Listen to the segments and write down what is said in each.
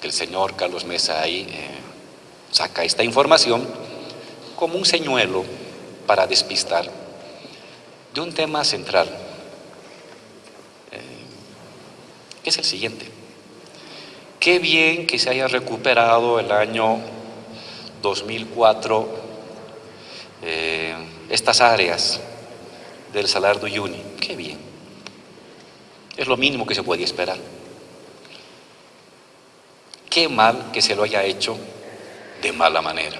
porque el señor Carlos Mesa ahí eh, saca esta información como un señuelo para despistar de un tema central, eh, que es el siguiente. Qué bien que se haya recuperado el año 2004 eh, estas áreas del Salar de Uyuni. Qué bien. Es lo mínimo que se podía esperar. Qué mal que se lo haya hecho de mala manera.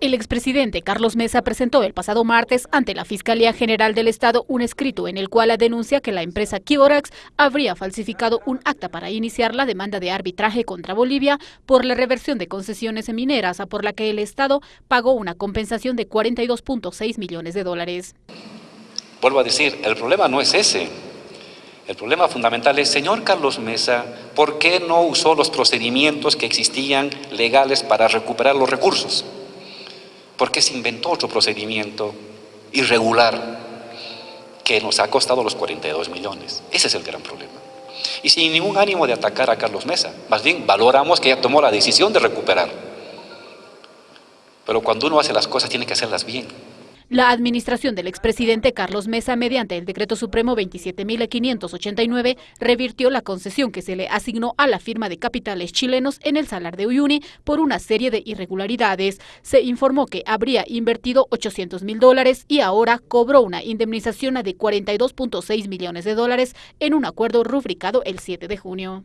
El expresidente Carlos Mesa presentó el pasado martes ante la Fiscalía General del Estado un escrito en el cual denuncia que la empresa Kiborax habría falsificado un acta para iniciar la demanda de arbitraje contra Bolivia por la reversión de concesiones mineras, por la que el Estado pagó una compensación de 42.6 millones de dólares. Vuelvo a decir, el problema no es ese. El problema fundamental es, señor Carlos Mesa, ¿por qué no usó los procedimientos que existían legales para recuperar los recursos? porque se inventó otro procedimiento irregular que nos ha costado los 42 millones. Ese es el gran problema. Y sin ningún ánimo de atacar a Carlos Mesa, más bien valoramos que ella tomó la decisión de recuperar. Pero cuando uno hace las cosas tiene que hacerlas bien. La administración del expresidente Carlos Mesa, mediante el Decreto Supremo 27.589, revirtió la concesión que se le asignó a la firma de capitales chilenos en el Salar de Uyuni por una serie de irregularidades. Se informó que habría invertido 800 mil dólares y ahora cobró una indemnización de 42.6 millones de dólares en un acuerdo rubricado el 7 de junio.